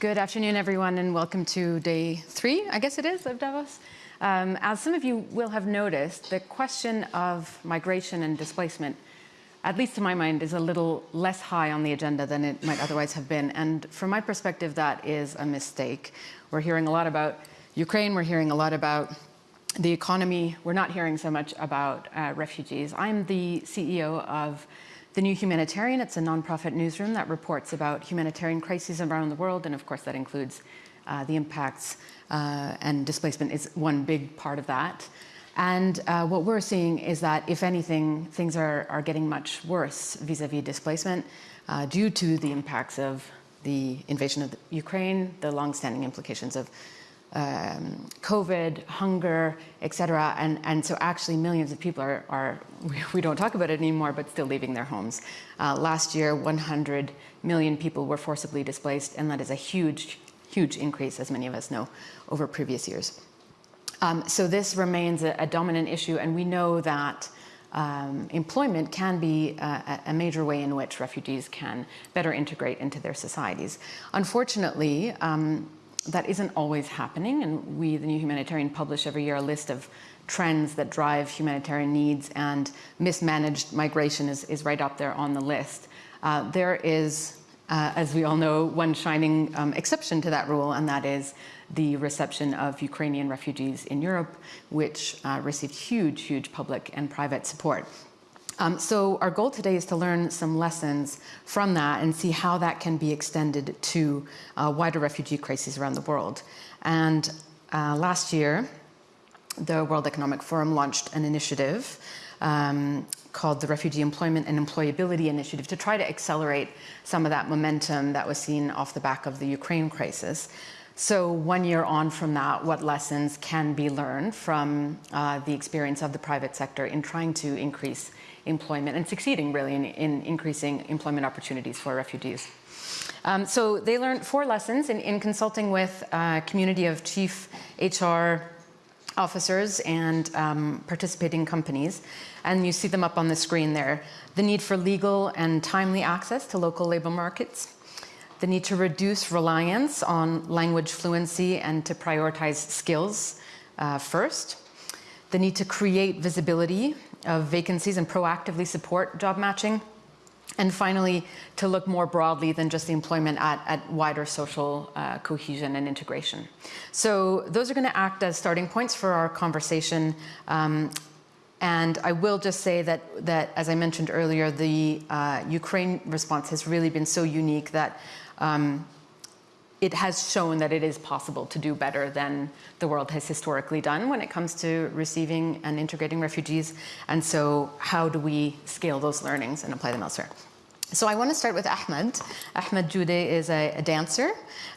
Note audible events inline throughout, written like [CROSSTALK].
Good afternoon, everyone, and welcome to day three, I guess it is, of Davos. Um, as some of you will have noticed, the question of migration and displacement, at least to my mind, is a little less high on the agenda than it might otherwise have been. And from my perspective, that is a mistake. We're hearing a lot about Ukraine, we're hearing a lot about the economy. We're not hearing so much about uh, refugees. I'm the CEO of the New Humanitarian. It's a nonprofit newsroom that reports about humanitarian crises around the world, and of course that includes uh, the impacts uh, and displacement is one big part of that. And uh, what we're seeing is that, if anything, things are, are getting much worse vis-a-vis -vis displacement uh, due to the impacts of the invasion of Ukraine, the long-standing implications of um, COVID, hunger, etc. And, and so actually millions of people are, are [LAUGHS] we, don't talk about it anymore, but still leaving their homes. Uh, last year, 100 million people were forcibly displaced, and that is a huge huge increase, as many of us know, over previous years. Um, so this remains a, a, dominant issue, and we know that um, employment can be a, a, major way in which refugees can better integrate into their societies. Unfortunately, um, that isn't always happening, and we, the New Humanitarian, publish every year a list of trends that drive humanitarian needs, and mismanaged migration is, is right up there on the list. Uh, there is uh, as we all know, one shining um, exception to that rule, and that is the reception of Ukrainian refugees in Europe, which uh, received huge, huge public and private support. Um, so our goal today is to learn some lessons from that and see how that can be extended to uh, wider refugee crises around the world. And uh, last year, the World Economic Forum launched an initiative um, called the Refugee Employment and Employability Initiative to try to accelerate some of that momentum that was seen off the back of the Ukraine crisis. So one year on from that, what lessons can be learned from uh, the experience of the private sector in trying to increase employment and succeeding really in, in increasing employment opportunities for refugees. Um, so they learned four lessons in, in consulting with a community of chief HR officers and um, participating companies. And you see them up on the screen there. The need for legal and timely access to local labor markets. The need to reduce reliance on language fluency and to prioritize skills uh, first. The need to create visibility of vacancies and proactively support job matching. And finally, to look more broadly than just the employment at, at wider social uh, cohesion and integration. So those are going to act as starting points for our conversation. Um, and I will just say that, that as I mentioned earlier, the uh, Ukraine response has really been so unique that um, it has shown that it is possible to do better than the world has historically done when it comes to receiving and integrating refugees. And so how do we scale those learnings and apply them elsewhere? So I want to start with Ahmed. Ahmed Joudeh is a, a dancer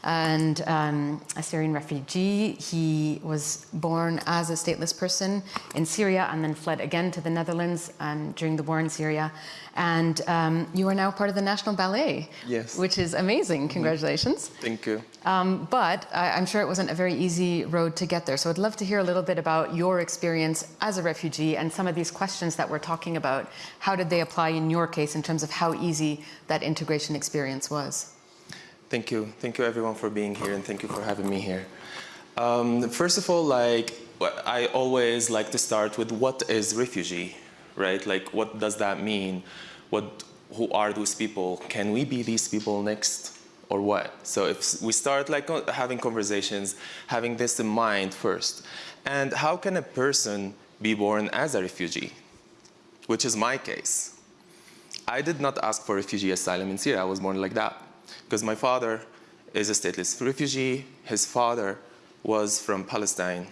and um, a Syrian refugee. He was born as a stateless person in Syria and then fled again to the Netherlands um, during the war in Syria. And um, you are now part of the National Ballet. Yes. Which is amazing. Congratulations. Thank you. Um, but I, I'm sure it wasn't a very easy road to get there. So I'd love to hear a little bit about your experience as a refugee and some of these questions that we're talking about. How did they apply in your case in terms of how easy that integration experience was? Thank you. Thank you everyone for being here and thank you for having me here. Um, first of all, like, I always like to start with what is refugee, right? Like, what does that mean? What, who are those people? Can we be these people next or what? So if we start like uh, having conversations, having this in mind first. And how can a person be born as a refugee? Which is my case. I did not ask for refugee asylum in Syria. I was born like that. Because my father is a stateless refugee. His father was from Palestine,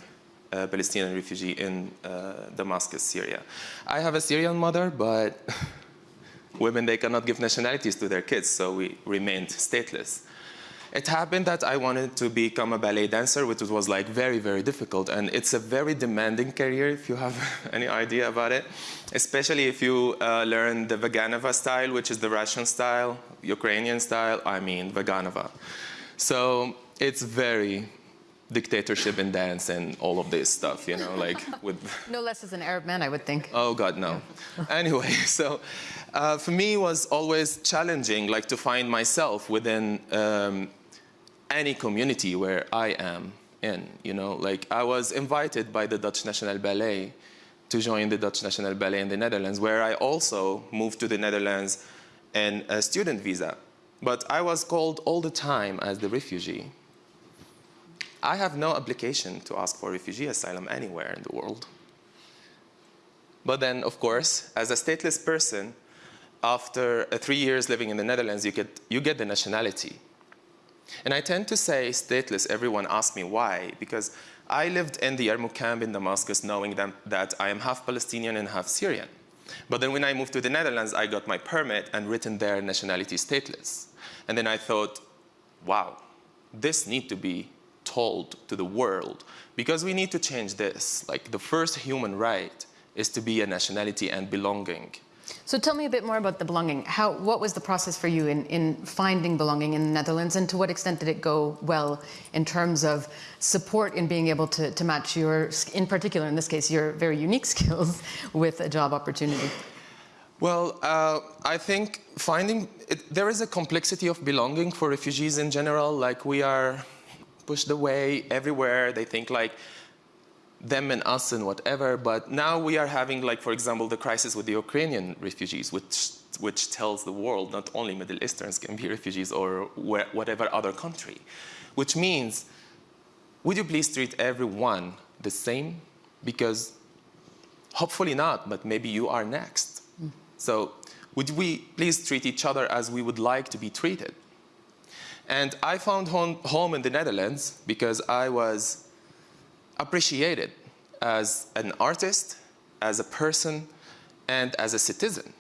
a Palestinian refugee in uh, Damascus, Syria. I have a Syrian mother, but [LAUGHS] women, they cannot give nationalities to their kids, so we remained stateless. It happened that I wanted to become a ballet dancer, which was like very, very difficult. And it's a very demanding career if you have [LAUGHS] any idea about it, especially if you uh, learn the Vaganova style, which is the Russian style, Ukrainian style, I mean Vaganova. So it's very dictatorship in dance and all of this stuff, you know, like [LAUGHS] with... No less as an Arab man, I would think. Oh, God, no. anyway, [LAUGHS] so uh, for me it was always challenging, like to find myself within um, any community where I am in, you know, like I was invited by the Dutch National Ballet to join the Dutch National Ballet in the Netherlands, where I also moved to the Netherlands in a student visa. But I was called all the time as the refugee. I have no obligation to ask for refugee asylum anywhere in the world. But then, of course, as a stateless person, after uh, three years living in the Netherlands, you get, you get the nationality. And I tend to say stateless, everyone asks me why, because I lived in the Yarmouk camp in Damascus knowing that, that I am half Palestinian and half Syrian. But then when I moved to the Netherlands, I got my permit and written there nationality stateless. And then I thought, wow, this need to be told to the world because we need to change this. Like the first human right is to be a nationality and belonging. So tell me a bit more about the belonging. How, what was the process for you in, in finding belonging in the Netherlands and to what extent did it go well in terms of support in being able to, to match your, in particular in this case, your very unique [LAUGHS] skills with a job opportunity? Well, uh, I think finding, it, there is a complexity of belonging for refugees in general, like we are pushed away everywhere. They think like them and us and whatever. But now we are having, like, for example, the crisis with the Ukrainian refugees, which, which tells the world not only Middle Easterns can be refugees or where, whatever other country, which means, would you please treat everyone the same? Because hopefully not, but maybe you are next. Mm. So would we please treat each other as we would like to be treated? And I found home, home in the Netherlands because I was appreciated as an artist, as a person, and as a citizen.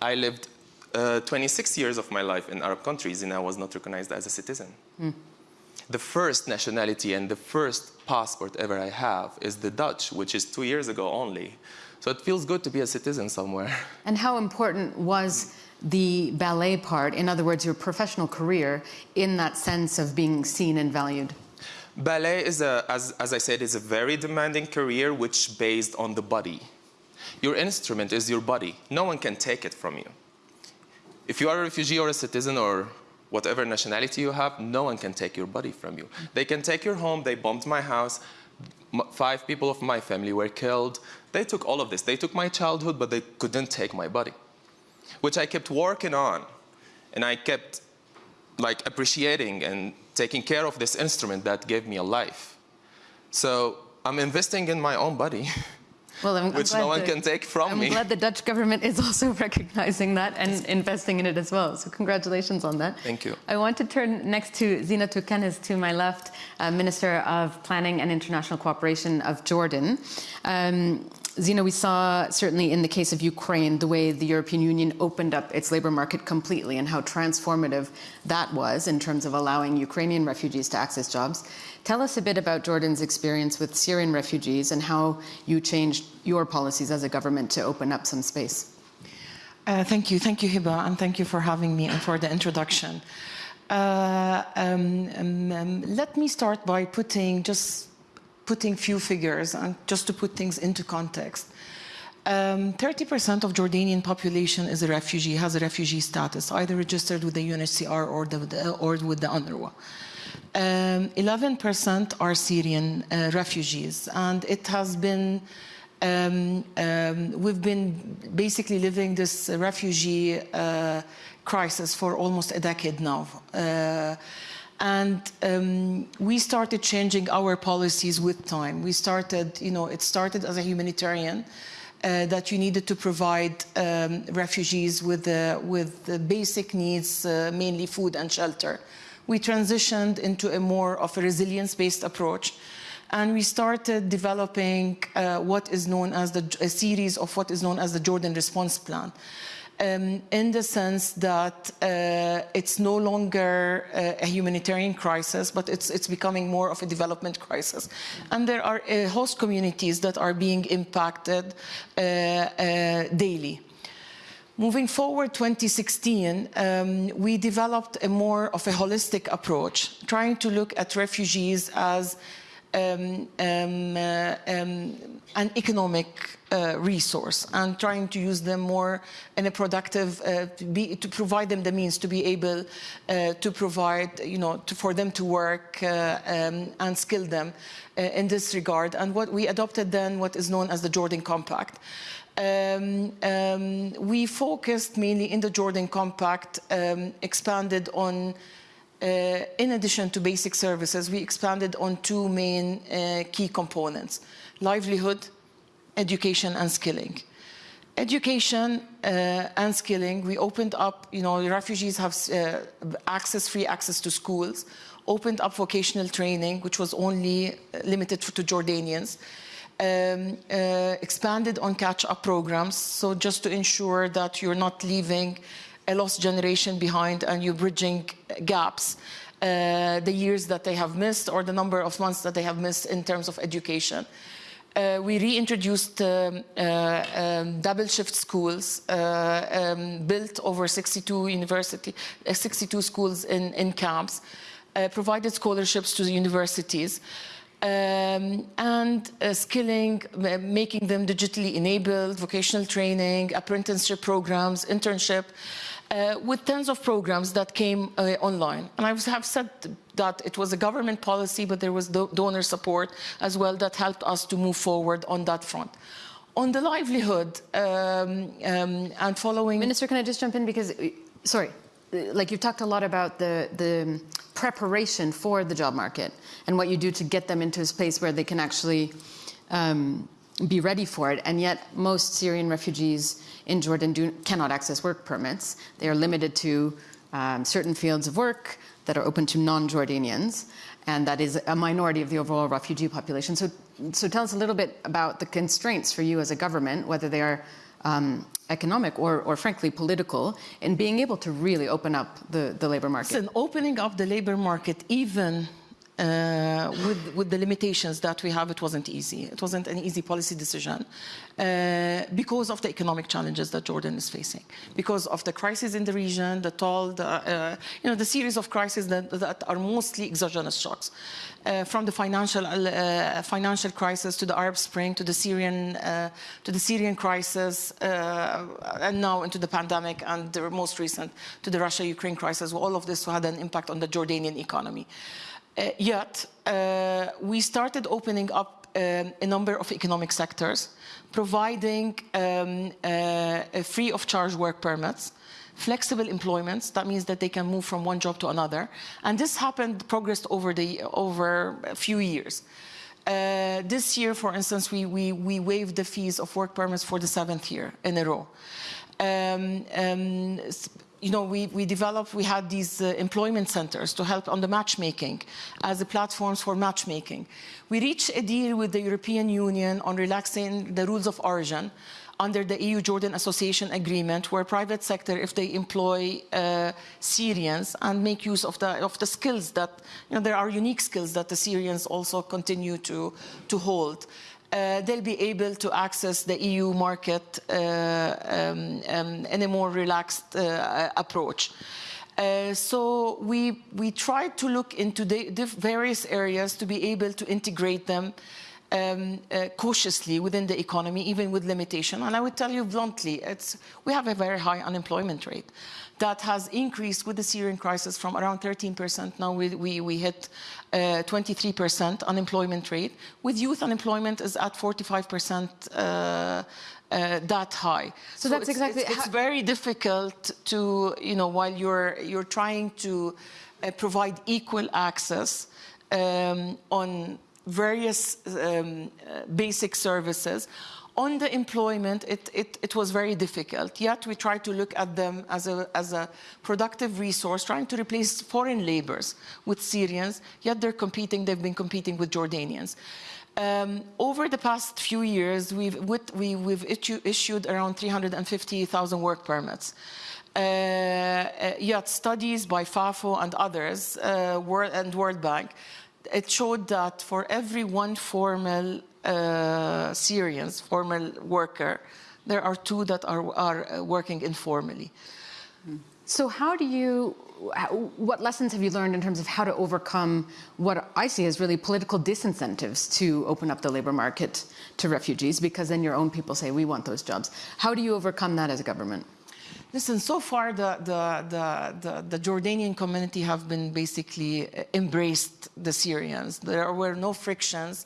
I lived uh, 26 years of my life in Arab countries and I was not recognized as a citizen. Mm. The first nationality and the first passport ever I have is the Dutch, which is two years ago only. So it feels good to be a citizen somewhere. And how important was the ballet part, in other words, your professional career, in that sense of being seen and valued? Ballet is, a, as, as I said, is a very demanding career which based on the body. Your instrument is your body. No one can take it from you. If you are a refugee or a citizen or whatever nationality you have, no one can take your body from you. They can take your home, they bombed my house, five people of my family were killed. They took all of this. They took my childhood, but they couldn't take my body, which I kept working on. And I kept like appreciating and taking care of this instrument that gave me a life. So I'm investing in my own body. [LAUGHS] Well, I'm, which I'm no one the, can take from I'm me. I'm glad the Dutch government is also [LAUGHS] recognizing that and investing in it as well. So congratulations on that. Thank you. I want to turn next to Zeina Toukan to my left, uh, Minister of Planning and International Cooperation of Jordan. Um, Zeina, we saw certainly in the case of Ukraine the way the European Union opened up its labor market completely and how transformative that was in terms of allowing Ukrainian refugees to access jobs. Tell us a bit about Jordan's experience with Syrian refugees and how you changed your policies as a government to open up some space. Uh, thank you. Thank you, Heba, and thank you for having me and for the introduction. Uh, um, um, um, let me start by putting just putting few figures and just to put things into context. 30% um, of Jordanian population is a refugee, has a refugee status, either registered with the UNHCR or, the, or with the UNRWA. 11% um, are Syrian uh, refugees, and it has been um, um, we've been basically living this refugee uh, crisis for almost a decade now. Uh, and um, we started changing our policies with time. We started, you know, it started as a humanitarian uh, that you needed to provide um, refugees with, the, with the basic needs, uh, mainly food and shelter. We transitioned into a more of a resilience-based approach and we started developing uh, what is known as the, a series of what is known as the Jordan Response Plan um, in the sense that uh, it's no longer uh, a humanitarian crisis, but it's, it's becoming more of a development crisis. And there are uh, host communities that are being impacted uh, uh, daily. Moving forward 2016, um, we developed a more of a holistic approach, trying to look at refugees as um, um, uh, um, an economic uh, resource and trying to use them more in a productive, uh, to, be, to provide them the means to be able uh, to provide, you know, to, for them to work uh, um, and skill them uh, in this regard. And what we adopted then what is known as the Jordan Compact. Um, um, we focused mainly in the Jordan Compact, um, expanded on in addition to basic services, we expanded on two main uh, key components, livelihood, education and skilling. Education uh, and skilling, we opened up, you know, refugees have uh, access, free access to schools, opened up vocational training, which was only limited to Jordanians, um, uh, expanded on catch-up programs, so just to ensure that you're not leaving a lost generation behind and you're bridging gaps, uh, the years that they have missed or the number of months that they have missed in terms of education. Uh, we reintroduced um, uh, um, double shift schools, uh, um, built over 62 university, uh, 62 schools in, in camps, uh, provided scholarships to the universities, um, and uh, skilling, making them digitally enabled, vocational training, apprenticeship programs, internship, with tons of programs that came uh, online. And I have said that it was a government policy, but there was do donor support as well that helped us to move forward on that front. On the livelihood um, um, and following... Minister, can I just jump in? Because, uh, sorry, uh, like you've talked a lot about the, the preparation for the job market and what you do to get them into a space where they can actually um, be ready for it. And yet most Syrian refugees in Jordan do, cannot access work permits. They are limited to um, certain fields of work that are open to non-Jordanians. And that is a minority of the overall refugee population. So, so tell us a little bit about the constraints for you as a government, whether they are um, economic or, or, frankly political, in being able to really open up the, the labor market. Listen, opening up the labor market, even uh, with, with, the limitations that we have, it wasn't easy. It wasn't an easy policy decision uh, because of the economic challenges that Jordan is facing, because of the crisis in the region, the toll, the, uh, you know, the series of crises that, that are mostly exogenous shocks, uh, from the financial uh, financial crisis to the Arab Spring to the Syrian uh, to the Syrian crisis, and now into the pandemic and the most recent to the Russia-Ukraine crisis. All of this had an impact on the Jordanian economy. Uh, yet, uh, we started opening up um, a number of economic sectors, providing um, uh, free of charge work permits, flexible employments. That means that they can move from one job to another. And this happened, progressed over, the, over a few years. Uh, this year, for instance, we, we, we waived the fees of work permits for the seventh year in a row. Um, um, you know, we, we developed, we had these uh, employment centers to help on the matchmaking as the platforms for matchmaking. We reached a deal with the European Union on relaxing the rules of origin under the EU-Jordan Association Agreement, where private sector, if they employ uh, Syrians and make use of the, of the skills that, you know, there are unique skills that the Syrians also continue to, to hold uh, they'll be able to access the EU market uh, um, um, in a more relaxed uh, approach. Uh, so we, we tried to look into the, the, various areas to be able to integrate them um, uh, cautiously within the economy, even with limitation. And I would tell you bluntly, we have a very high unemployment rate that has increased with the Syrian crisis from around 13%. Now we, we, we hit 23% uh, unemployment rate. With youth unemployment is at 45% uh, uh, that high. So, so that's it's, exactly. It's, it's, very difficult to, you know, while you're you're trying to uh, provide equal access um, on various um, uh, basic services on the employment, it, it, it, was very difficult. Yet we tried to look at them as a, as a productive resource, trying to replace foreign laborers with Syrians, yet they're competing, they've been competing with Jordanians. Um, over the past few years, we've, with, we, have issue, issued around 350,000 work permits. Uh, uh, yet studies by FAFO and others, uh, World, and World Bank, it showed that for every one formal uh, Syrians, formal worker, there are two that are, are uh, working informally. So how do you, what lessons have you learned in terms of how to overcome what I see as really political disincentives to open up the labor market to refugees? Because then your own people say, we want those jobs. How do you overcome that as a government? Listen, so far the, the, the, the, the Jordanian community have been basically uh, embraced the Syrians. There were no frictions,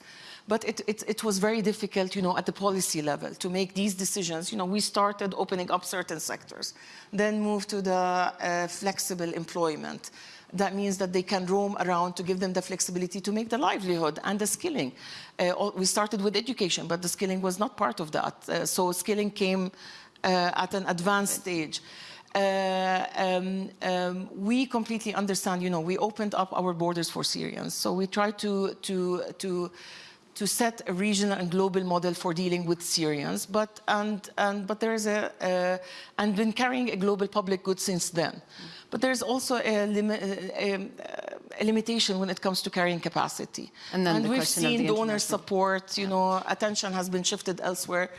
but it, it, it was very difficult, you know, at the policy level to make these decisions. You know, we started opening up certain sectors, then moved to the uh, flexible employment. That means that they can roam around to give them the flexibility to make the livelihood and the skilling. Uh, we started with education, but the skilling was not part of that. Uh, so skilling came uh, at an advanced stage. Uh, um, um, we completely understand, you know, we opened up our borders for Syrians. So we try to, to, to, to set a regional and global model for dealing with Syrians, but, and, and, but there's a, uh, and been carrying a global public good since then. But there's also a, limi- a, a, limitation when it comes to carrying capacity. And then the we've seen donor support, you know, attention has been shifted elsewhere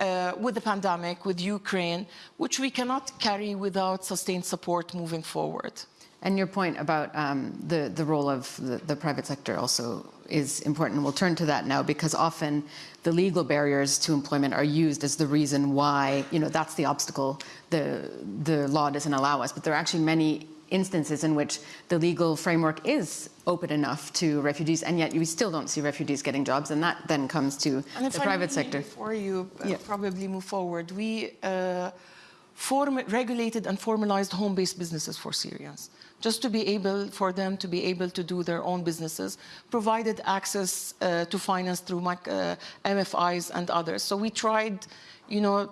uh, with the pandemic, with Ukraine, which we cannot carry without sustained support moving forward. And your point about um, the, the role of the, the private sector also is important. We'll turn to that now because often the legal barriers to employment are used as the reason why, you know, that's the obstacle. The, the law doesn't allow us. But there are actually many instances in which the legal framework is open enough to refugees, and yet we still don't see refugees getting jobs. And that then comes to the private sector. Before you uh, Yeah. probably move forward, we uh, form, regulated and formalized home-based businesses for Syrians, just to be able for them to be able to do their own businesses, provided access uh, to finance through uh, MFIs and others. So we tried, you know,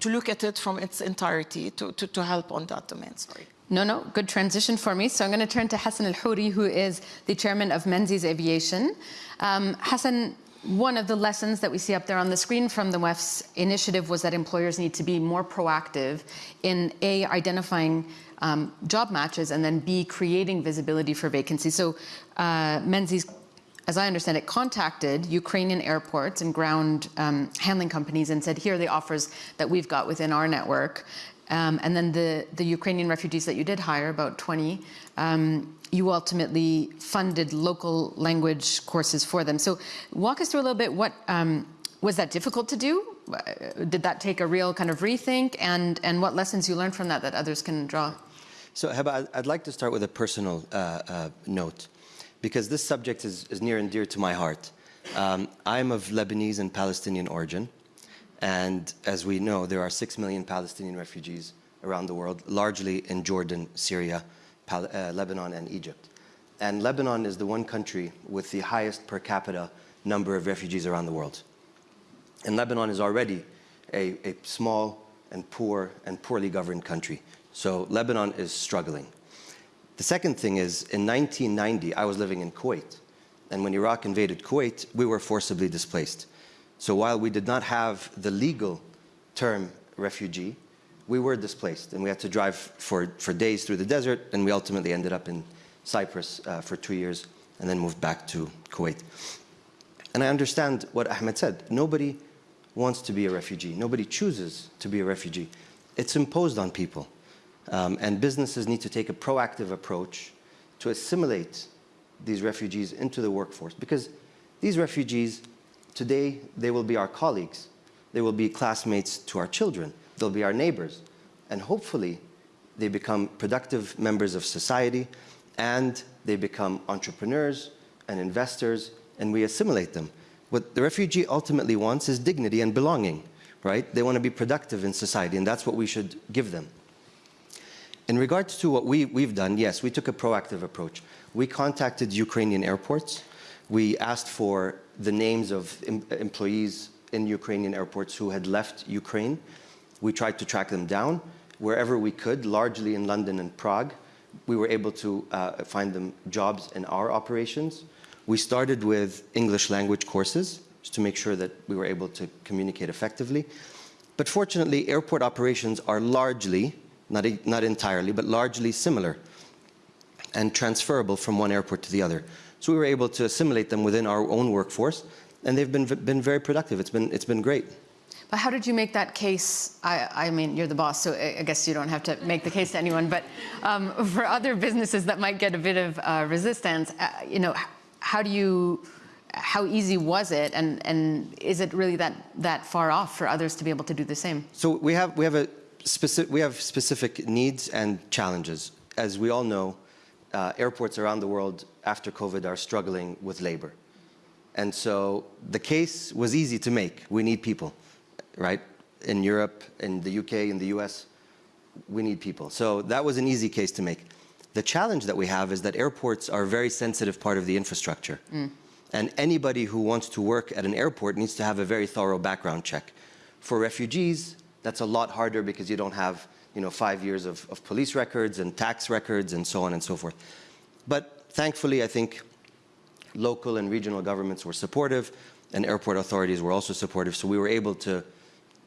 to look at it from its entirety to, to, to help on that domain. Sorry. No, no, good transition for me. So I'm going to turn to Hassan El-Houry, who is the chairman of Menzies Aviation. Um, Hassan, one of the lessons that we see up there on the screen from the WEF's initiative was that employers need to be more proactive in A, identifying um, job matches, and then B, creating visibility for vacancies. So uh, Menzies as I understand it, contacted Ukrainian airports and ground um, handling companies and said, here are the offers that we've got within our network. Um, and then the, the Ukrainian refugees that you did hire, about 20, um, you ultimately funded local language courses for them. So walk us through a little bit what, um, was that difficult to do? Uh, Did that take a real kind of rethink? And, and what lessons you learned from that that others can draw? So, Heba, I'd- like to start with a personal uh, uh, note, because this subject is, is near and dear to my heart. Um, I'm of Lebanese and Palestinian origin, and as we know, there are six million Palestinian refugees around the world, largely in Jordan, Syria, Pal- uh, Lebanon, and Egypt. And Lebanon is the one country with the highest per capita number of refugees around the world. And Lebanon is already a, a small and poor and poorly governed country. So Lebanon is struggling. The second thing is, in 1990, I was living in Kuwait. And when Iraq invaded Kuwait, we were forcibly displaced. So while we did not have the legal term refugee, we were displaced. And we had to drive for, for days through the desert. And we ultimately ended up in Cyprus uh, for two years and then moved back to Kuwait. And I understand what Ahmed said. Nobody wants to be a refugee. Nobody chooses to be a refugee. It's imposed on people. Um, and businesses need to take a proactive approach to assimilate these refugees into the workforce. Because these refugees, today, they will be our colleagues. They will be classmates to our children. They'll be our neighbors. And hopefully, they become productive members of society and they become entrepreneurs and investors and we assimilate them. What the refugee ultimately wants is dignity and belonging, right? They want to be productive in society and that's what we should give them. In regards to what we, we've done, yes, we took a proactive approach. We contacted Ukrainian airports. We asked for the names of em- employees in Ukrainian airports who had left Ukraine. We tried to track them down wherever we could, largely in London and Prague. We were able to uh, find them jobs in our operations. We started with English language courses just to make sure that we were able to communicate effectively. But fortunately, airport operations are largely, not, not entirely, but largely similar and transferable from one airport to the other. So we were able to assimilate them within our own workforce, and they've been, been very productive. It's been, it's been great. But how did you make that case? I, I mean, you're the boss, so I guess you don't have to make the case to anyone. But um, [LAUGHS] for other businesses that might get a bit of uh, resistance, uh, you know, how do you, how easy was it, and and is it really that that far off for others to be able to do the same? So we have we have a specific we have specific needs and challenges. As we all know, uh, airports around the world after COVID are struggling with labor, and so the case was easy to make. We need people, right? In Europe, in the UK, in the US, we need people. So that was an easy case to make. The challenge that we have is that airports are a very sensitive part of the infrastructure. Mm. And anybody who wants to work at an airport needs to have a very thorough background check. For refugees, that's a lot harder because you don't have you know, five years of, of police records and tax records and so on and so forth. But thankfully, I think local and regional governments were supportive and airport authorities were also supportive. So we were able to,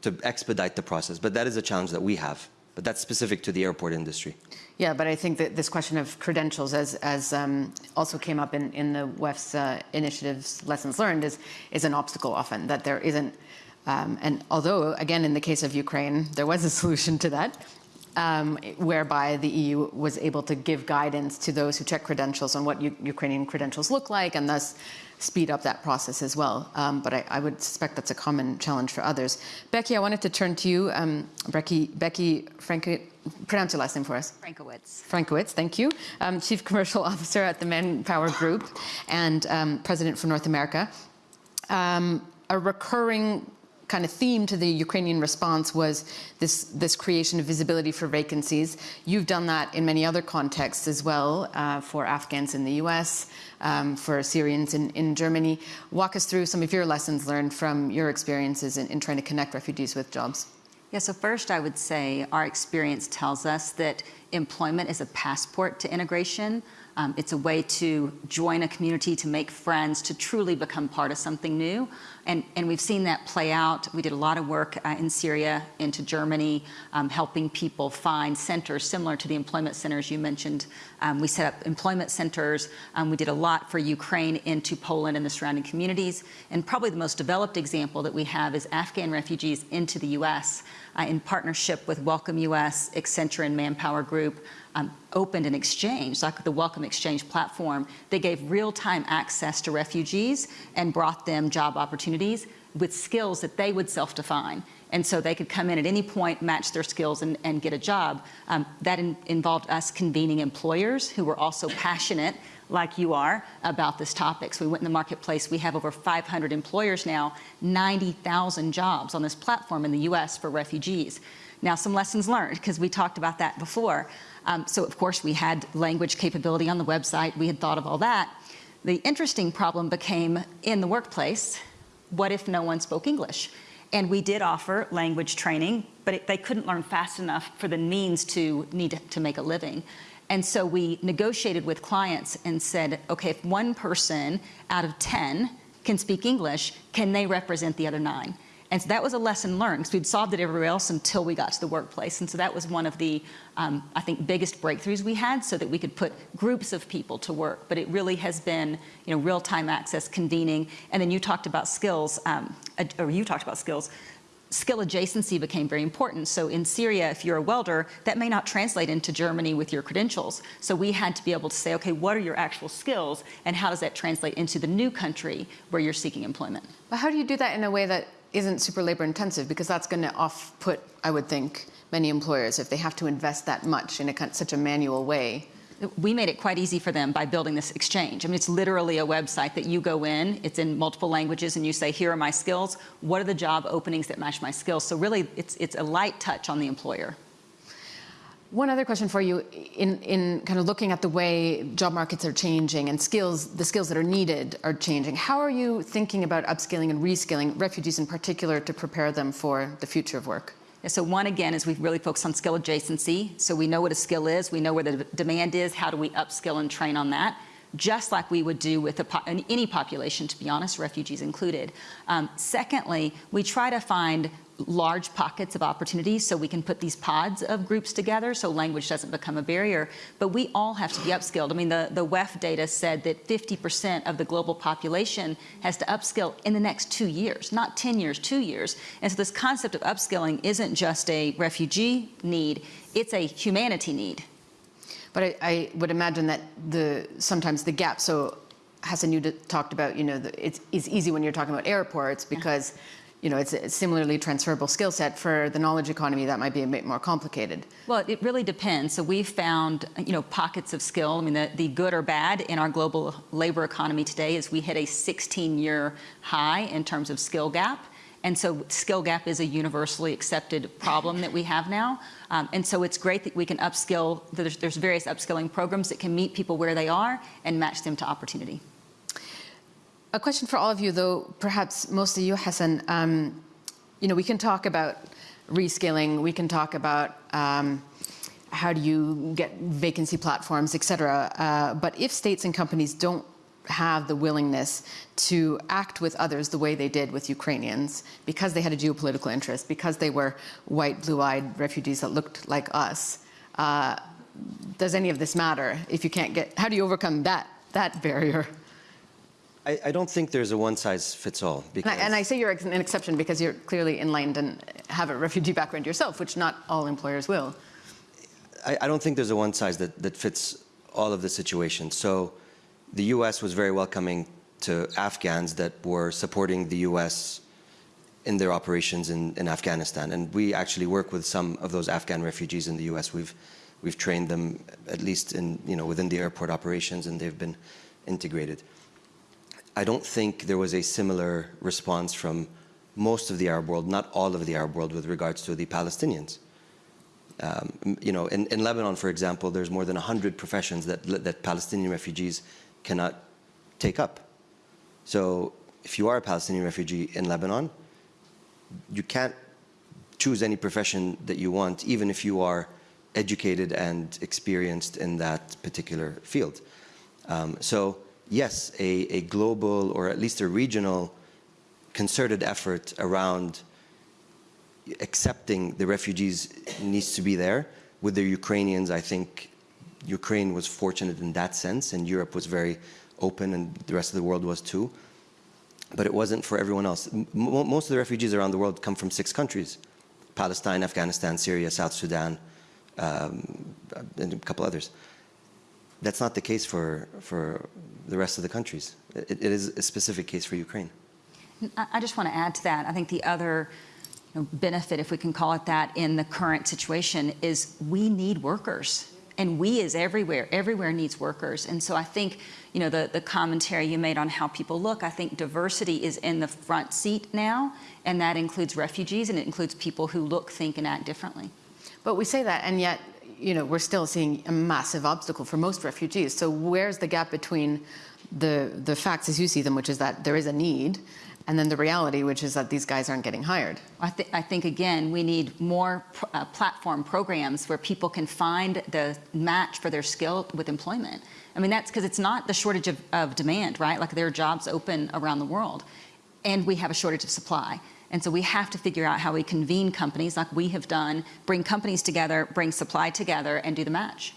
to expedite the process. But that is a challenge that we have. But that's specific to the airport industry. Yeah, but I think that this question of credentials, as, as um, also came up in, in the WEF's uh, initiative's lessons learned, is, is an obstacle often, that there isn't. Um, and although, again, in the case of Ukraine, there was a [LAUGHS] solution to that, um, whereby the EU was able to give guidance to those who check credentials on what U- Ukrainian credentials look like, and thus speed up that process as well. Um, but I, I, would suspect that's a common challenge for others. Becky, I wanted to turn to you. Um, Becky, Becky Franco, pronounce your last name for us. Frankiewicz. Frankiewicz, thank you. Um, Chief Commercial [LAUGHS] Officer at the Manpower Group and um, President for North America. Um, a recurring kind of theme to the Ukrainian response was this, this creation of visibility for vacancies. You've done that in many other contexts as well, uh, for Afghans in the US, um, for Syrians in, in Germany. Walk us through some of your lessons learned from your experiences in, in trying to connect refugees with jobs. Yeah, so first I would say our experience tells us that employment is a passport to integration. Um, it's a way to join a community, to make friends, to truly become part of something new. And, and we've seen that play out. We did a lot of work uh, in Syria, into Germany, um, helping people find centers similar to the employment centers you mentioned. Um, we set up employment centers. Um, we did a lot for Ukraine into Poland and the surrounding communities. And probably the most developed example that we have is Afghan refugees into the U.S. Uh, in partnership with Welcome U.S., Accenture, and Manpower Group um, opened an exchange, like the Welcome Exchange platform. They gave real-time access to refugees and brought them job opportunities with skills that they would self-define. And so they could come in at any point, match their skills, and, and get a job. Um, that in, involved us convening employers who were also passionate, like you are, about this topic. So we went in the marketplace. We have over 500 employers now, 90,000 jobs on this platform in the US for refugees. Now, some lessons learned, because we talked about that before. Um, so, of course, we had language capability on the website. We had thought of all that. The interesting problem became in the workplace what if no one spoke English? And we did offer language training, but it, they couldn't learn fast enough for the means to need to, to make a living. And so we negotiated with clients and said, okay, if one person out of 10 can speak English, can they represent the other nine? And so that was a lesson learned because we'd solved it everywhere else until we got to the workplace. And so that was one of the, um, I think, biggest breakthroughs we had so that we could put groups of people to work. But it really has been, you know, real-time access, convening. And then you talked about skills, um, or you talked about skills. Skill adjacency became very important. So in Syria, if you're a welder, that may not translate into Germany with your credentials. So we had to be able to say, okay, what are your actual skills and how does that translate into the new country where you're seeking employment? But how do you do that in a way that isn't super labor intensive because that's going to off put, I would think, many employers if they have to invest that much in a, such a manual way. We made it quite easy for them by building this exchange. I mean, it's literally a website that you go in, it's in multiple languages, and you say, here are my skills. What are the job openings that match my skills? So really, it's, it's a light touch on the employer. One other question for you, in, in kind of looking at the way job markets are changing and skills, the skills that are needed are changing, how are you thinking about upskilling and reskilling refugees in particular to prepare them for the future of work? Yeah, so one, again, is we really focus on skill adjacency. So we know what a skill is, we know where the demand is, how do we upskill and train on that? just like we would do with po any population, to be honest, refugees included. Um, secondly, we try to find large pockets of opportunity so we can put these pods of groups together so language doesn't become a barrier. But we all have to be upskilled. I mean, the, the WEF data said that 50% of the global population has to upskill in the next two years, not 10 years, two years. And so this concept of upskilling isn't just a refugee need, it's a humanity need. But I, I would imagine that the sometimes the gap. So Hassan, you talked about you know the, it's, it's easy when you're talking about airports because you know it's a similarly transferable skill set. For the knowledge economy, that might be a bit more complicated. Well, it really depends. So we've found, you know, pockets of skill. I mean, the, the good or bad in our global labor economy today is we hit a 16-year high in terms of skill gap. And so skill gap is a universally accepted problem that we have now. Um, and so it's great that we can upskill, there's, there's various upskilling programs that can meet people where they are and match them to opportunity. A question for all of you, though, perhaps mostly you, Hassan. Um, you know, we can talk about reskilling, we can talk about um, how do you get vacancy platforms, et cetera. Uh, but if states and companies don't have the willingness to act with others the way they did with Ukrainians because they had a geopolitical interest, because they were white, blue eyed refugees that looked like us. Uh, does any of this matter if you can't get, how do you overcome that, that barrier? I, I don't think there's a one size fits all. And I, and I say you're an exception because you're clearly enlightened and have a refugee background yourself, which not all employers will. I, I don't think there's a one size that, that fits all of the situations. So the US was very welcoming to Afghans that were supporting the US in their operations in, in Afghanistan. And we actually work with some of those Afghan refugees in the US. We've, we've trained them at least in, you know, within the airport operations and they've been integrated. I don't think there was a similar response from most of the Arab world, not all of the Arab world, with regards to the Palestinians. Um, you know, in, in Lebanon, for example, there's more than 100 professions that, that Palestinian refugees cannot take up. So if you are a Palestinian refugee in Lebanon, you can't choose any profession that you want, even if you are educated and experienced in that particular field. Um, so yes, a, a global or at least a regional concerted effort around accepting the refugees needs to be there. With the Ukrainians, I think Ukraine was fortunate in that sense, and Europe was very open, and the rest of the world was too. But it wasn't for everyone else. M most of the refugees around the world come from six countries Palestine, Afghanistan, Syria, South Sudan, um, and a couple others. That's not the case for, for the rest of the countries. It, it is a specific case for Ukraine. I just want to add to that. I think the other you know, benefit, if we can call it that, in the current situation is we need workers. And we is everywhere. Everywhere needs workers. And so I think, you know, the, the commentary you made on how people look, I think diversity is in the front seat now, and that includes refugees and it includes people who look, think, and act differently. But we say that, and yet, you know, we're still seeing a massive obstacle for most refugees. So where's the gap between the the facts as you see them, which is that there is a need, and then the reality, which is that these guys aren't getting hired? I, th I think, again, we need more pr uh, platform programs where people can find the match for their skill with employment. I mean, that's because it's not the shortage of, of demand, right? Like there are jobs open around the world, and we have a shortage of supply. And so we have to figure out how we convene companies like we have done, bring companies together, bring supply together, and do the match.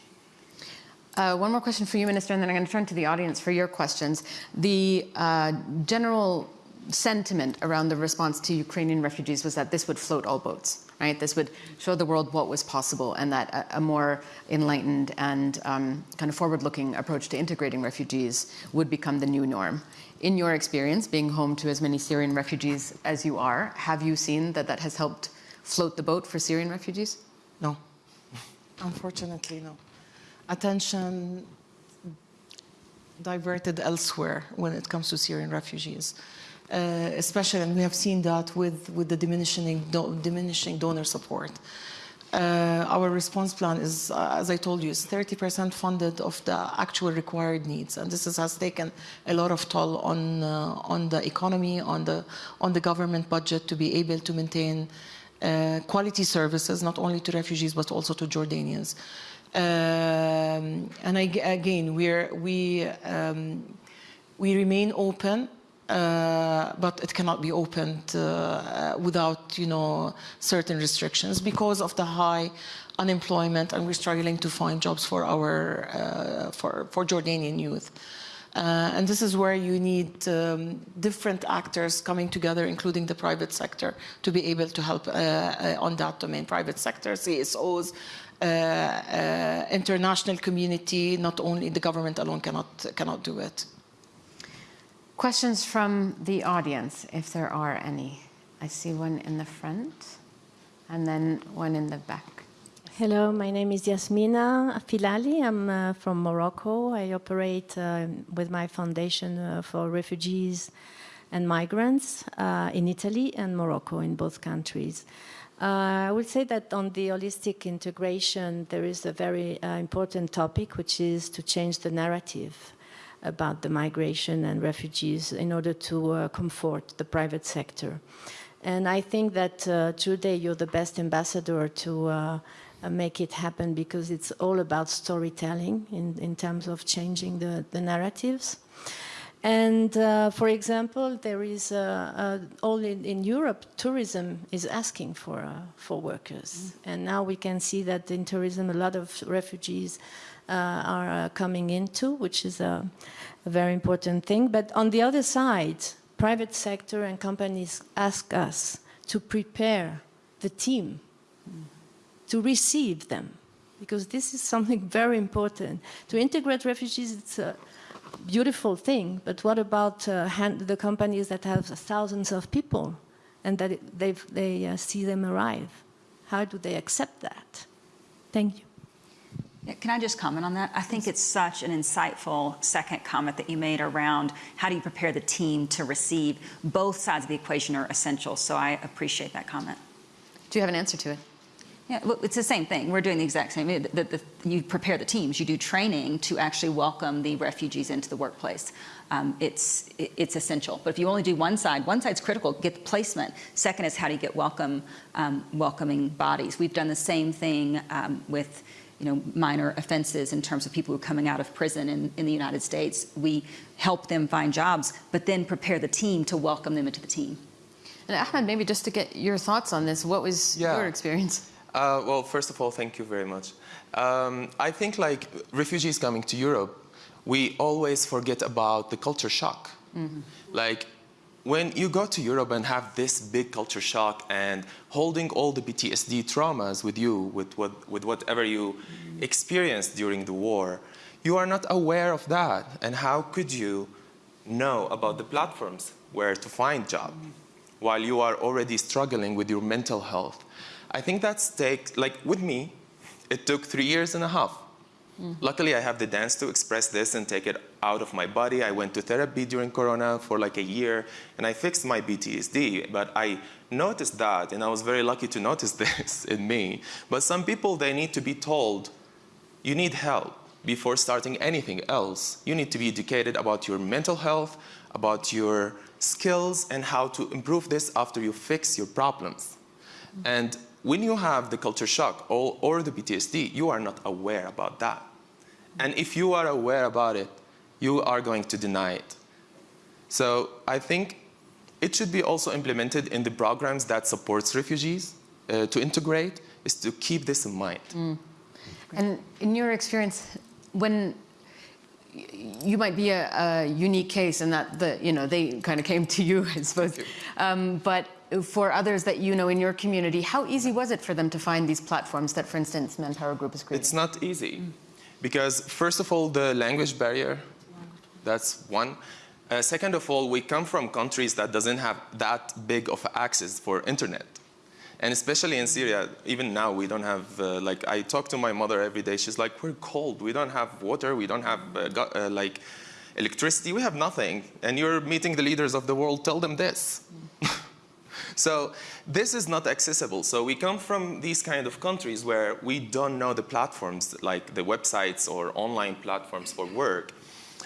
Uh, one more question for you, Minister, and then I'm going to turn to the audience for your questions. The uh, general sentiment around the response to Ukrainian refugees was that this would float all boats, right? This would show the world what was possible and that a, a more enlightened and um, kind of forward-looking approach to integrating refugees would become the new norm. In your experience, being home to as many Syrian refugees as you are, have you seen that that has helped float the boat for Syrian refugees? No. Unfortunately, no. Attention diverted elsewhere when it comes to Syrian refugees. Uh, especially, and we have seen that with, with the diminishing, do, diminishing donor support. Uh, our response plan is, uh, as I told you, is 30% funded of the actual required needs, and this is, has taken a lot of toll on uh, on the economy, on the on the government budget to be able to maintain quality services, not only to refugees but also to Jordanians. Um, and I, again, we um, we remain open uh, but it cannot be opened uh, without, you know, certain restrictions because of the high unemployment, and we're struggling to find jobs for our uh, for for Jordanian youth. Uh, and this is where you need um, different actors coming together, including the private sector, to be able to help uh, uh, on that domain. Private sector, CSOs, uh, uh, international community, not only the government alone cannot, cannot do it. Questions from the audience, if there are any. I see one in the front and then one in the back. Hello, my name is Yasmina Filali. I'm uh, from Morocco. I operate uh, with my foundation uh, for refugees and migrants uh, in Italy and Morocco, in both countries. Uh, I would say that on the holistic integration, there is a very uh, important topic, which is to change the narrative about the migration and refugees in order to comfort the private sector. And I think that uh, today you're the best ambassador to uh, make it happen because it's all about storytelling in, in terms of changing the, the narratives. And uh, for example, there is uh, uh, all in, in, Europe, tourism is asking for uh, for workers, mm. and now we can see that in tourism, a lot of refugees uh, are coming into, which is a, a, very important thing. But on the other side, private sector and companies ask us to prepare the team to receive them, because this is something [LAUGHS] very important. To integrate refugees, it's beautiful thing, but what about uh, the companies that have thousands of people and that they uh, see them arrive? How do they accept that? Thank you. Can I just comment on that? I think it's such an insightful second comment that you made around how do you prepare the team to receive. Both sides of the equation are essential, so I appreciate that comment. Do you have an answer to it? Yeah, well, it's the same thing. We're doing the exact same. The, the, the, you prepare the teams. You do training to actually welcome the refugees into the workplace. Um, it's it, it's essential. But if you only do one side, one side's critical. Get the placement. Second is how do you get welcome um, welcoming bodies. We've done the same thing um, with you know, minor offenses in terms of people who are coming out of prison in, in the United States. We help them find jobs, but then prepare the team to welcome them into the team. And Ahmed, maybe just to get your thoughts on this, what was yeah. your experience? Uh, well, first of all, thank you very much. Um, I think like refugees coming to Europe, we always forget about the culture shock. Mm -hmm. Like when you go to Europe and have this big culture shock and holding all the PTSD traumas with you, with, what, with whatever you mm -hmm. experienced during the war, you are not aware of that. And how could you know about the platforms where to find job mm -hmm. while you are already struggling with your mental health? I think that's take, like with me, it took three years and a half. Mm. Luckily, I have the dance to express this and take it out of my body. I went to therapy during Corona for like a year, and I fixed my PTSD. But I noticed that, and I was very lucky to notice [LAUGHS] this in me. But some people, they need to be told, you need help before starting anything else. You need to be educated about your mental health, about your skills, and how to improve this after you fix your problems. Mm. And when you have the culture shock or, or the PTSD, you are not aware about that. And if you are aware about it, you are going to deny it. So I think it should be also implemented in the programs that supports refugees uh, to integrate, is to keep this in mind. Mm. And in your experience, when you might be a, a, unique case in that the you know they kind of came to you, I suppose. Um, but for others that you know in your community, how easy was it for them to find these platforms that, for instance, Manpower Group is creating? It's not easy. Because first of all, the language barrier, that's one. Uh, second of all, we come from countries that doesn't have that big of access for internet. And especially in Syria, even now we don't have, uh, like I talk to my mother every day, she's like, we're cold, we don't have water, we don't have uh, uh like electricity, we have nothing. And you're meeting the leaders of the world, tell them this. [LAUGHS] So this is not accessible. So we come from these kind of countries where we don't know the platforms like the websites or online platforms for work.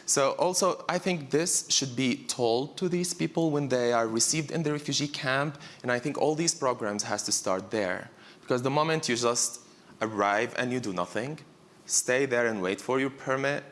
So also, I think this should be told to these people when they are received in the refugee camp. And I think all these programs has to start there. Because the moment you just arrive and you do nothing, stay there and wait for your permit,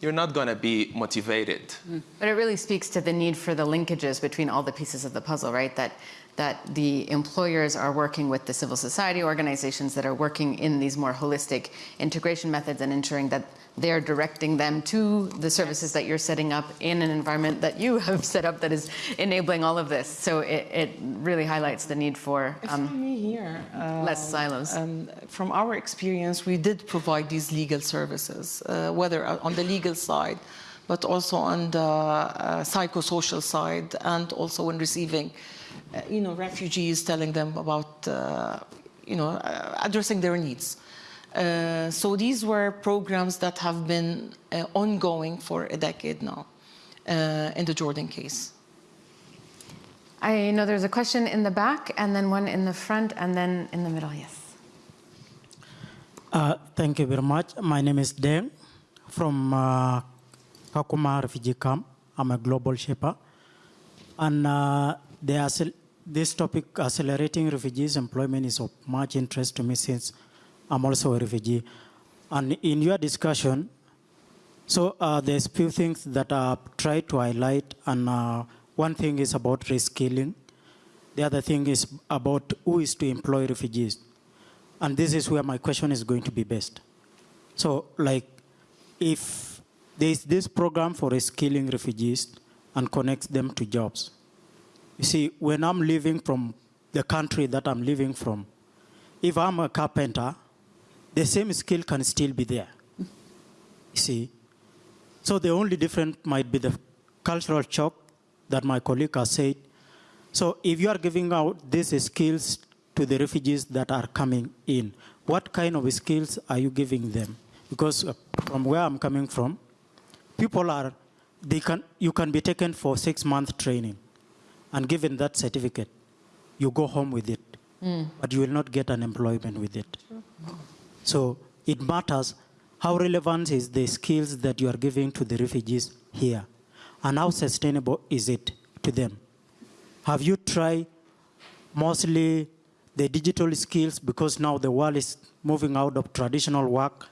you're not going to be motivated. Mm. But it really speaks to the need for the linkages between all the pieces of the puzzle, right? That that the employers are working with the civil society organizations that are working in these more holistic integration methods and ensuring that they're directing them to the services that you're setting up in an environment that you have set up that is enabling all of this. So it, it really highlights the need for um, here, uh, less silos. um, from our experience, we did provide these legal services, uh, whether on the legal side, but also on the uh, psychosocial side, and also when receiving, uh, you know, refugees, telling them about, uh, you know, uh, addressing their needs. Uh, so these were programs that have been uh, ongoing for a decade now uh, in the Jordan case. I know there's a question in the back, and then one in the front, and then in the middle. Yes. Uh, thank you very much. My name is Deng from uh, Kakuma refugee camp. I'm a global shaper. And uh, the this topic, accelerating refugees employment, is of much interest to me since I'm also a refugee. And in your discussion, so uh, there's few things that I've tried to highlight, and uh, one thing is about reskilling. The other thing is about who is to employ refugees. And this is where my question is going to be based. So, like, if there's this program for reskilling refugees and connects them to jobs, you see, when I'm leaving from the country that I'm living from, if I'm a carpenter, the same skill can still be there. You see? So the only difference might be the cultural shock that my colleague has said. So if you are giving out these skills to the refugees that are coming in, what kind of skills are you giving them? Because uh, from where I'm coming from, people are, they can, you can be taken for six month training and given that certificate, you go home with it, but you will not get an employment with it. So it matters how relevant is the skills that you are giving to the refugees here, and how sustainable is it to them. Have you tried mostly the digital skills because now the world is moving out of traditional work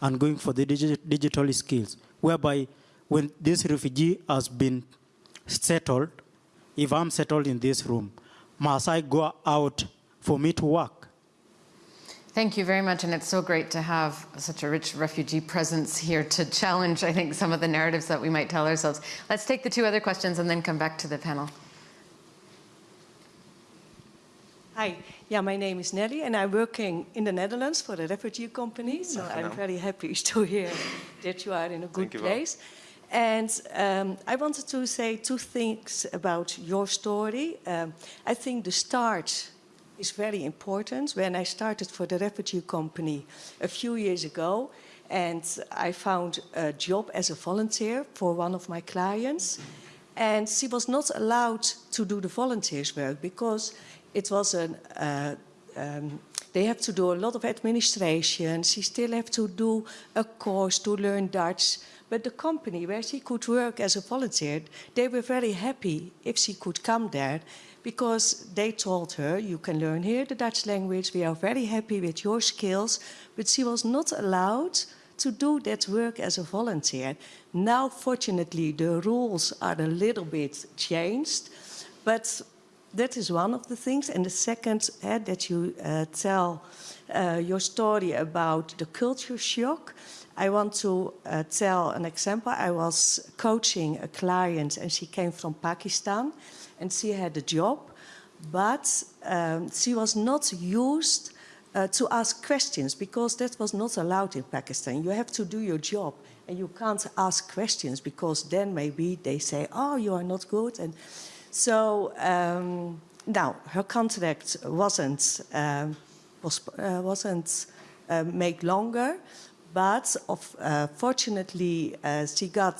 and going for the digi- digital skills, whereby when this refugee has been settled, if I'm settled in this room, must I go out for me to work? Thank you very much, and it's so great to have such a rich refugee presence here to challenge, I think, some of the narratives that we might tell ourselves. Let's take the two other questions and then come back to the panel. Hi, yeah, my name is Nelly, and I'm working in the Netherlands for the refugee company. So I'm very happy [LAUGHS] to hear that you are in a good you well. place. And um, I wanted to say two things about your story. Um, I think the start is very important. When I started for the refugee company a few years ago, and I found a job as a volunteer for one of my clients, and she was not allowed to do the volunteers work because it was an uh, um, they have to do a lot of administration. She still have to do a course to learn Dutch. But the company where she could work as a volunteer, they were very happy if she could come there because they told her, you can learn here the Dutch language, we are very happy with your skills. But she was not allowed to do that work as a volunteer. Now, fortunately, the rules are a little bit changed. But that is one of the things. And the second, uh, that you uh, tell uh, your story about the culture shock. I want to tell an example. I was coaching a client, and she came from Pakistan, and she had a job, but um, she was not used uh, to ask questions because that was not allowed in Pakistan. You have to do your job, and you can't ask questions because then maybe they say, "Oh, you are not good," and so um, now her contract wasn't um, was, uh, wasn't uh, made longer, but of, uh, fortunately uh, she got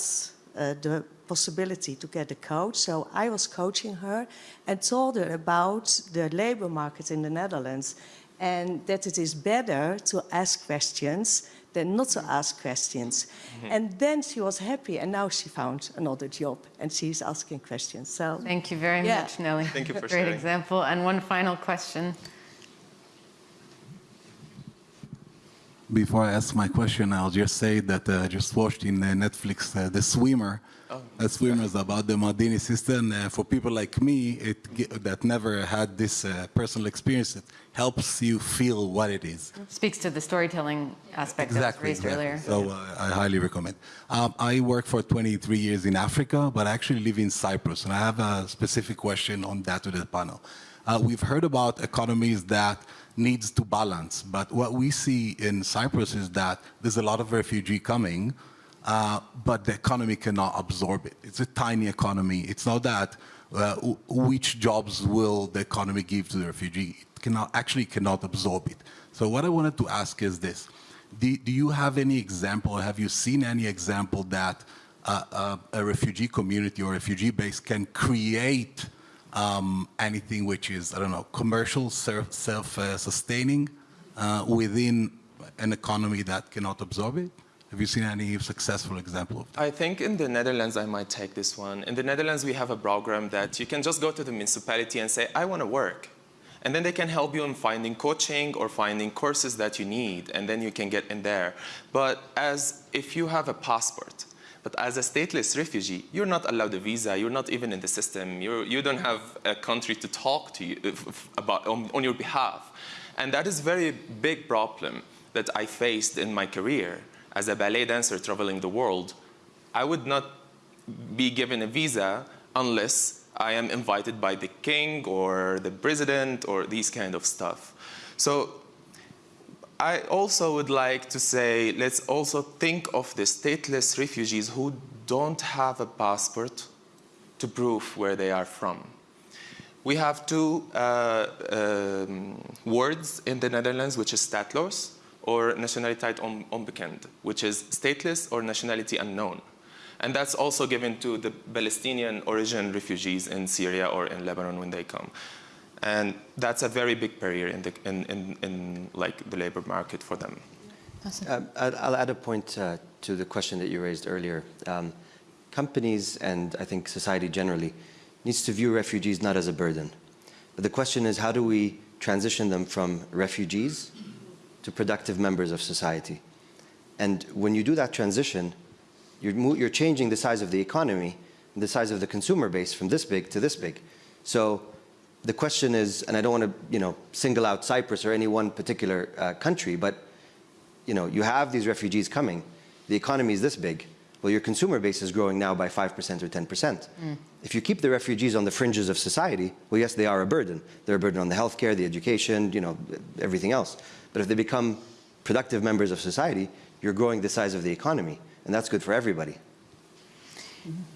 uh, the possibility to get a coach. So I was coaching her and told her about the labor market in the Netherlands and that it is better to ask questions than not to ask questions. And then she was happy, and now she found another job, and she's asking questions. So Thank you very Yeah. much, Nelly. Thank you [LAUGHS] for Great sharing. example. And one final question. Before I ask my question, I'll just say that uh, I just watched in uh, Netflix uh, The Swimmer. Oh. The Swimmer about the Mardini system. Uh, for people like me it, that never had this uh, personal experience, it helps you feel what it is. Speaks to the storytelling aspect that was raised earlier. So uh, I highly recommend. Um, I worked for 23 years in Africa, but I actually live in Cyprus, and I have a specific question on that to the panel. Uh, we've heard about economies that needs to balance, but what we see in Cyprus is that there's a lot of refugee coming, uh, but the economy cannot absorb it. It's a tiny economy. It's not that uh, which jobs will the economy give to the refugee. It cannot actually cannot absorb it. So what I wanted to ask is this: Do, do you have any example? Or have you seen any example that uh, uh, a refugee community or refugee base can create um, anything which is I don't know commercial, self, self-sustaining uh, within an economy that cannot absorb it? Have you seen any successful example of that? I think in the Netherlands, I might take this one. In the Netherlands, we have a program that you can just go to the municipality and say, I want to work. And then they can help you in finding coaching or finding courses that you need, and then you can get in there. But as if you have a passport, but as a stateless refugee, you're not allowed a visa. You're not even in the system. You're, you don't have a country to talk to you about on, on your behalf, and that is very big problem that I faced in my career as a ballet dancer traveling the world. I would not be given a visa unless I am invited by the king or the president or these kind of stuff. So I also would like to say let's also think of the stateless refugees who don't have a passport to prove where they are from. We have two uh, um, words in the Netherlands, which is staatloos or nationaliteit on- onbekend, which is stateless or nationality unknown. And that's also given to the Palestinian origin refugees in Syria or in Lebanon when they come. And that's a very big barrier in the, in, in, in like the labor market for them. Um, I'll I'll add a point uh, to the question that you raised earlier. Um, companies and I think society generally needs to view refugees not as a burden. But the question is how do we transition them from refugees to productive members of society? And when you do that transition, you're, you're changing the size of the economy, and the size of the consumer base from this big to this big. So the question is, and I don't want to, you know, single out Cyprus or any one particular uh, country, but you know, you have these refugees coming, the economy is this big. Well, your consumer base is growing now by 5% or 10%. If you keep the refugees on the fringes of society, well, yes, they are a burden. They're a burden on the healthcare, the education, you know, everything else. But if they become productive members of society, you're growing the size of the economy, and that's good for everybody.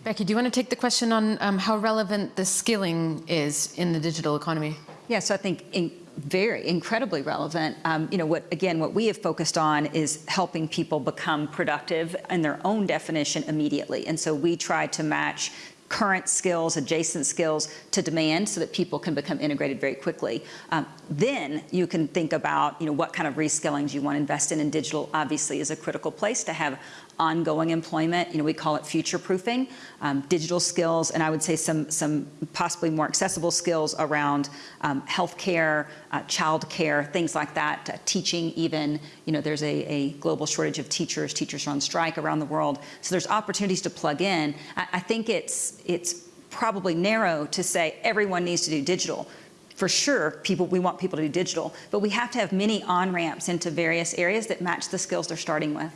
Becky, do you want to take the question on um, how relevant the skilling is in the digital economy? Yeah, so I think in, very incredibly relevant. Um, you know, what again, what we have focused on is helping people become productive in their own definition immediately, and so we try to match current skills, adjacent skills to demand so that people can become integrated very quickly. Um, then you can think about, you know, what kind of reskillings you want to invest in, and digital obviously is a critical place to have ongoing employment. You know, we call it future proofing, um, digital skills, and I would say some, some possibly more accessible skills around um, healthcare, uh, childcare, things like that, uh, teaching even. You know, there's a, a global shortage of teachers. Teachers are on strike around the world. So there's opportunities to plug in. I, I think it's, it's probably narrow to say everyone needs to do digital. For sure, people, we want people to do digital, but we have to have many on-ramps into various areas that match the skills they're starting with.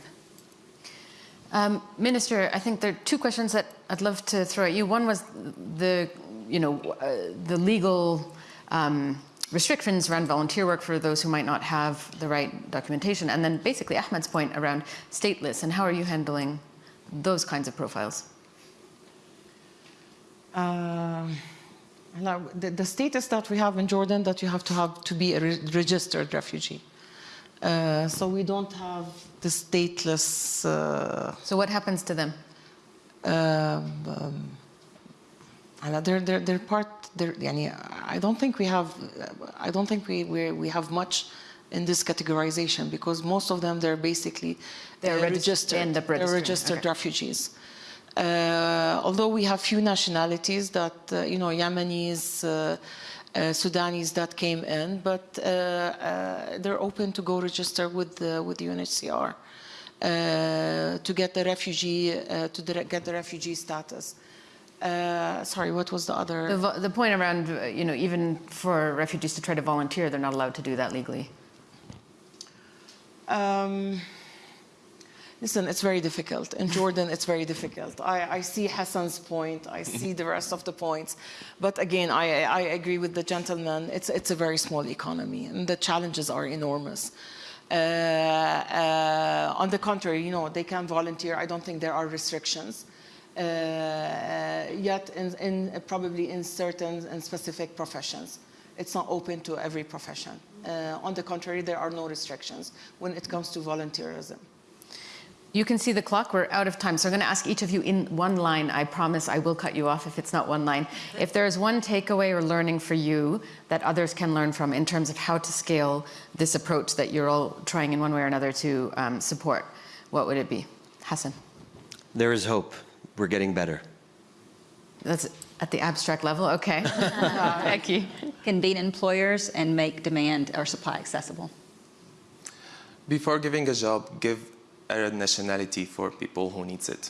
Um, Minister, I think there are two questions that I'd love to throw at you. One was the, you know, uh, the legal um, restrictions around volunteer work for those who might not have the right documentation, and then basically Ahmed's point around stateless and how are you handling those kinds of profiles? Now, the, the status that we have in Jordan that you have to have to be a re- registered refugee. Uh, so we don't have the stateless. Uh, so what happens to them? Um, um they're, they're, they're part. They're, I don't think we have. I don't think we we, we have much in this categorization because most of them they're basically they're uh, registered. They're registered okay. refugees. Uh, although we have few nationalities that, uh, you know, Yemenis, uh, Sudanese that came in, but uh, uh, they're open to go register with the, with UNHCR uh, to get the refugee uh, to the, get the refugee status. Uh, sorry, what was the other? The, the point around, uh, you know, even for refugees to try to volunteer, they're not allowed to do that legally. Um, listen, it's very difficult. In Jordan, it's very difficult. I, I see Hassan's point. I see the rest of the points. But again, I, I agree with the gentleman. It's, it's a very small economy, and the challenges are enormous. Uh, uh, on the contrary, you know, they can volunteer. I don't think there are restrictions. Uh, yet, in, in probably in certain and specific professions, it's not open to every profession. Uh, on the contrary, there are no restrictions when it comes to volunteerism. You can see the clock. We're out of time. So I'm going to ask each of you in one line. I promise I will cut you off if it's not one line. If there is one takeaway or learning for you that others can learn from in terms of how to scale this approach that you're all trying in one way or another to um, support, what would it be? Hassan. There is hope. We're getting better. That's at the abstract level. Okay. [LAUGHS] Becky. Convene employers and make demand or supply accessible. Before giving a job, give a nationality for people who needs it.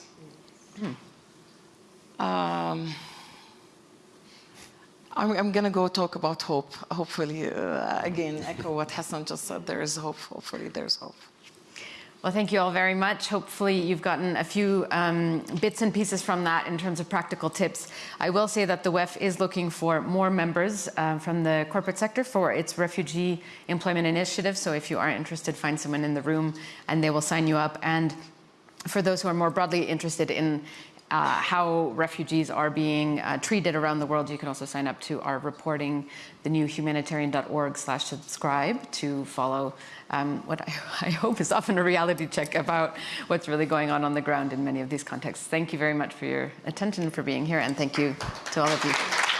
Um, I'm, I'm going to go talk about hope. Hopefully, uh, again, echo what Hassan just said. There is hope. Hopefully, there's hope. Well, thank you all very much. Hopefully, you've gotten a few um, bits and pieces from that in terms of practical tips. I will say that the WEF is looking for more members uh, from the corporate sector for its refugee employment initiative. So, if you are interested, find someone in the room and they will sign you up. And for those who are more broadly interested in uh, how refugees are being uh, treated around the world, you can also sign up to our reporting, thenewhumanitarian.org slash subscribe to follow um, what I, [LAUGHS] I hope is often a reality check about what's really going on on the ground in many of these contexts. Thank you very much for your attention, for being here, and thank you to all of you.